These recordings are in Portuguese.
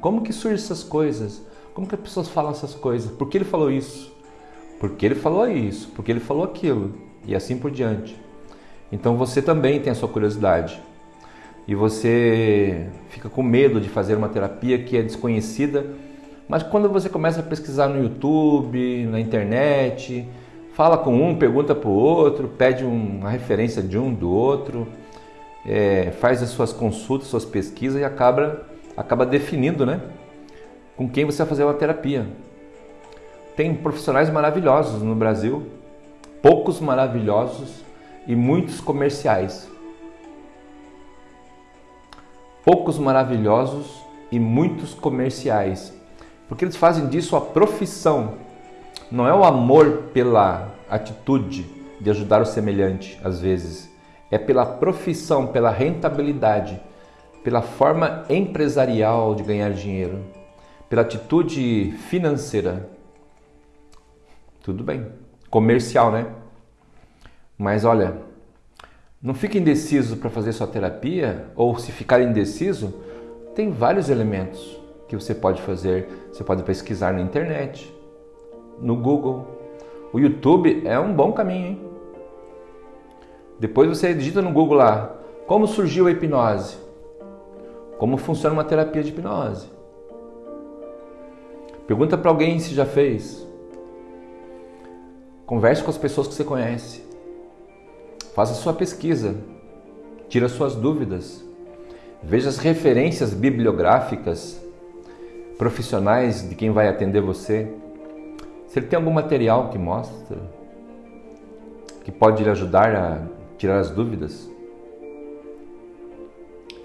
Como que surgem essas coisas? Como que as pessoas falam essas coisas? Por que ele falou isso? Por que ele falou isso? Por que ele falou aquilo? E assim por diante. Então você também tem a sua curiosidade. E você fica com medo de fazer uma terapia que é desconhecida, mas quando você começa a pesquisar no YouTube, na internet, fala com um, pergunta para o outro, pede uma referência de um do outro, é, faz as suas consultas, suas pesquisas e acaba, acaba definindo né, com quem você vai fazer uma terapia. Tem profissionais maravilhosos no Brasil, poucos maravilhosos e muitos comerciais. Poucos maravilhosos e muitos comerciais. Porque eles fazem disso a profissão. Não é o amor pela atitude de ajudar o semelhante, às vezes. É pela profissão, pela rentabilidade, pela forma empresarial de ganhar dinheiro, pela atitude financeira. Tudo bem. Comercial, né? Mas olha, não fique indeciso para fazer sua terapia, ou se ficar indeciso, tem vários elementos que você pode fazer. Você pode pesquisar na internet, no Google. O YouTube é um bom caminho, hein? Depois você digita no Google lá, como surgiu a hipnose? Como funciona uma terapia de hipnose? Pergunta para alguém se já fez. Converse com as pessoas que você conhece. Faça sua pesquisa, tira suas dúvidas, veja as referências bibliográficas profissionais de quem vai atender você. Se ele tem algum material que mostra, que pode lhe ajudar a tirar as dúvidas.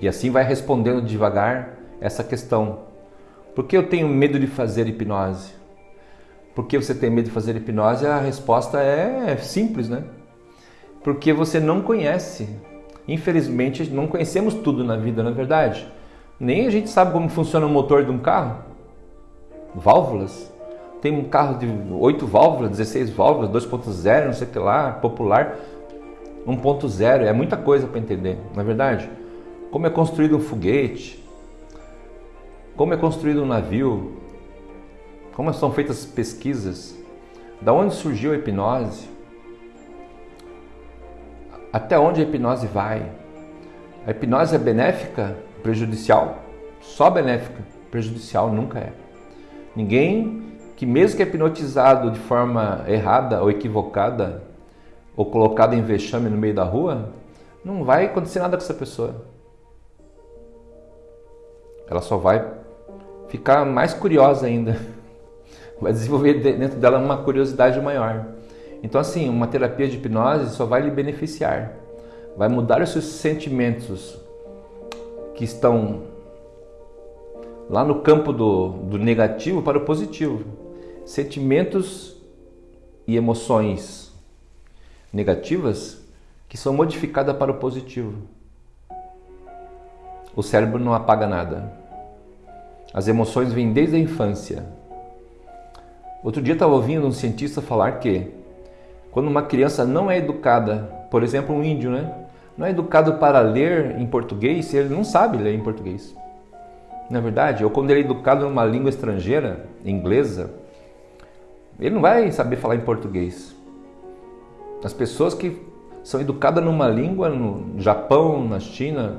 E assim vai respondendo devagar essa questão. Por que eu tenho medo de fazer hipnose? Por que você tem medo de fazer hipnose? A resposta é simples, né? porque você não conhece. Infelizmente, não conhecemos tudo na vida, na é verdade. Nem a gente sabe como funciona o motor de um carro. Válvulas. Tem um carro de 8 válvulas, 16 válvulas, 2.0, não sei o que lá, popular. 1.0, é muita coisa para entender, na é verdade. Como é construído um foguete, como é construído um navio, como são feitas pesquisas, da onde surgiu a hipnose, até onde a hipnose vai? A hipnose é benéfica? Prejudicial? Só benéfica, prejudicial nunca é. Ninguém que, mesmo que é hipnotizado de forma errada ou equivocada, ou colocado em vexame no meio da rua, não vai acontecer nada com essa pessoa. Ela só vai ficar mais curiosa ainda. Vai desenvolver dentro dela uma curiosidade maior. Então, assim, uma terapia de hipnose só vai lhe beneficiar, vai mudar os seus sentimentos que estão lá no campo do, do negativo para o positivo. Sentimentos e emoções negativas que são modificadas para o positivo. O cérebro não apaga nada. As emoções vêm desde a infância. Outro dia estava ouvindo um cientista falar que quando uma criança não é educada, por exemplo, um índio, né? Não é educado para ler em português, ele não sabe ler em português. Na é verdade, ou quando ele é educado numa língua estrangeira, inglesa, ele não vai saber falar em português. As pessoas que são educadas numa língua no Japão, na China,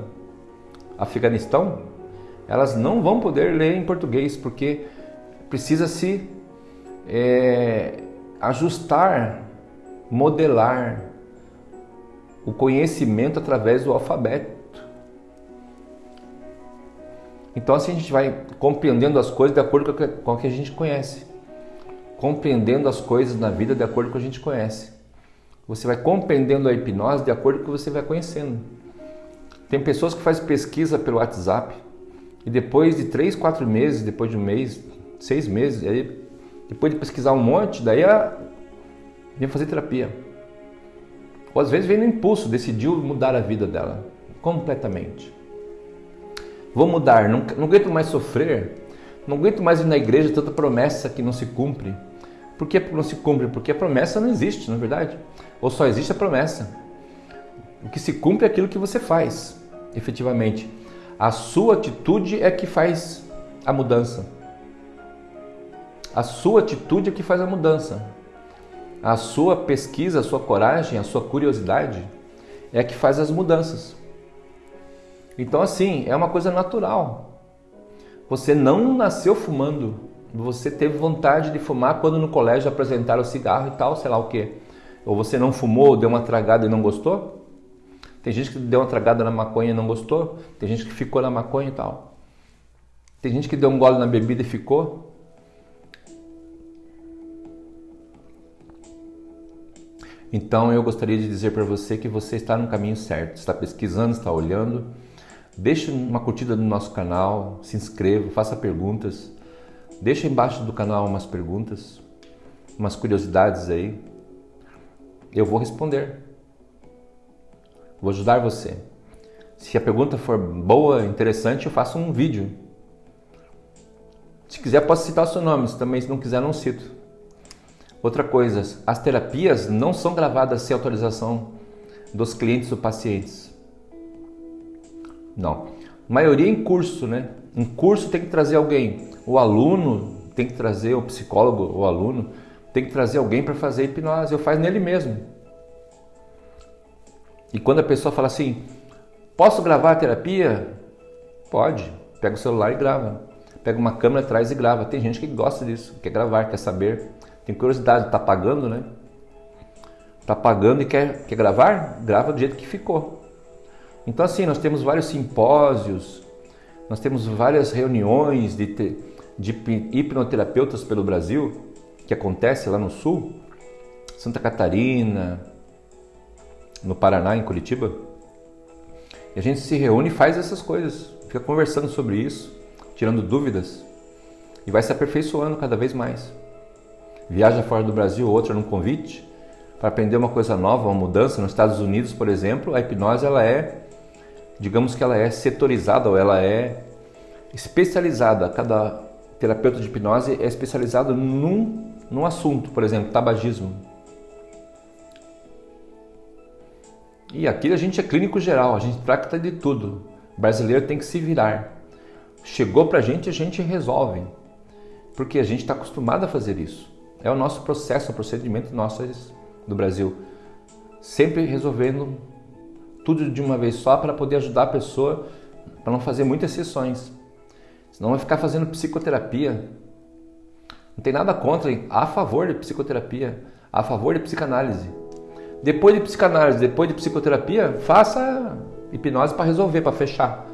Afeganistão, elas não vão poder ler em português porque precisa se é, ajustar modelar o conhecimento através do alfabeto. Então assim a gente vai compreendendo as coisas de acordo com o que a gente conhece. Compreendendo as coisas na vida de acordo com o que a gente conhece. Você vai compreendendo a hipnose de acordo com o que você vai conhecendo. Tem pessoas que fazem pesquisa pelo WhatsApp e depois de três, quatro meses, depois de um mês, seis meses, aí, depois de pesquisar um monte, daí a, vem fazer terapia. Ou às vezes vem no impulso, decidiu mudar a vida dela completamente. Vou mudar, não, não aguento mais sofrer, não aguento mais ir na igreja tanta promessa que não se cumpre. Por que não se cumpre? Porque a promessa não existe, na é verdade. Ou só existe a promessa. O que se cumpre é aquilo que você faz, efetivamente. A sua atitude é que faz a mudança. A sua atitude é que faz a mudança. A sua pesquisa, a sua coragem, a sua curiosidade é que faz as mudanças. Então, assim, é uma coisa natural. Você não nasceu fumando. Você teve vontade de fumar quando no colégio apresentaram o cigarro e tal, sei lá o quê. Ou você não fumou, deu uma tragada e não gostou? Tem gente que deu uma tragada na maconha e não gostou. Tem gente que ficou na maconha e tal. Tem gente que deu um gole na bebida e ficou. Então eu gostaria de dizer para você que você está no caminho certo, está pesquisando, está olhando. Deixe uma curtida no nosso canal, se inscreva, faça perguntas. Deixa embaixo do canal umas perguntas, umas curiosidades aí. Eu vou responder. Vou ajudar você. Se a pergunta for boa, interessante, eu faço um vídeo. Se quiser, posso citar seu nome. Se também se não quiser, não cito. Outra coisa, as terapias não são gravadas sem autorização dos clientes ou pacientes. Não. Maioria em curso, né? Um curso tem que trazer alguém. O aluno tem que trazer, o psicólogo, o aluno, tem que trazer alguém para fazer hipnose. Eu faço nele mesmo. E quando a pessoa fala assim, posso gravar a terapia? Pode. Pega o celular e grava. Pega uma câmera atrás e grava. Tem gente que gosta disso, quer gravar, quer saber. Tem curiosidade, tá pagando, né? Tá pagando e quer, quer gravar? Grava do jeito que ficou. Então assim, nós temos vários simpósios, nós temos várias reuniões de, de hipnoterapeutas pelo Brasil, que acontece lá no Sul, Santa Catarina, no Paraná, em Curitiba. E a gente se reúne e faz essas coisas, fica conversando sobre isso, tirando dúvidas e vai se aperfeiçoando cada vez mais. Viaja fora do Brasil, outra num convite para aprender uma coisa nova, uma mudança. Nos Estados Unidos, por exemplo, a hipnose ela é digamos que ela é setorizada ou ela é especializada. Cada terapeuta de hipnose é especializado num, num assunto, por exemplo, tabagismo. E aqui a gente é clínico geral, a gente trata de tudo. O brasileiro tem que se virar. Chegou para a gente, a gente resolve. Porque a gente está acostumado a fazer isso. É o nosso processo, o procedimento nosso do Brasil. Sempre resolvendo tudo de uma vez só para poder ajudar a pessoa, para não fazer muitas sessões. Senão vai ficar fazendo psicoterapia. Não tem nada contra, a favor de psicoterapia, a favor de psicanálise. Depois de psicanálise, depois de psicoterapia, faça hipnose para resolver, para fechar.